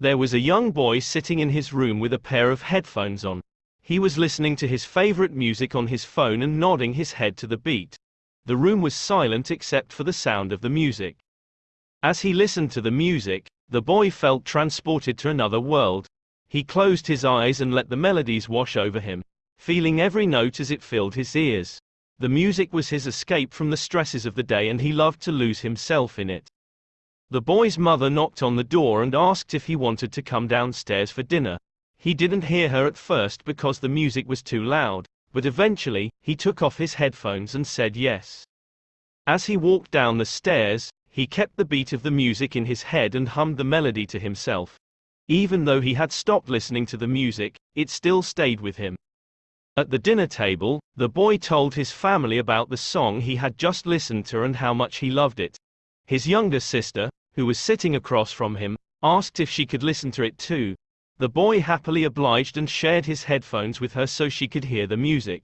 There was a young boy sitting in his room with a pair of headphones on. He was listening to his favorite music on his phone and nodding his head to the beat. The room was silent except for the sound of the music. As he listened to the music, the boy felt transported to another world. He closed his eyes and let the melodies wash over him, feeling every note as it filled his ears. The music was his escape from the stresses of the day and he loved to lose himself in it. The boy's mother knocked on the door and asked if he wanted to come downstairs for dinner. He didn't hear her at first because the music was too loud, but eventually, he took off his headphones and said yes. As he walked down the stairs, he kept the beat of the music in his head and hummed the melody to himself. Even though he had stopped listening to the music, it still stayed with him. At the dinner table, the boy told his family about the song he had just listened to and how much he loved it. His younger sister, who was sitting across from him, asked if she could listen to it too. The boy happily obliged and shared his headphones with her so she could hear the music.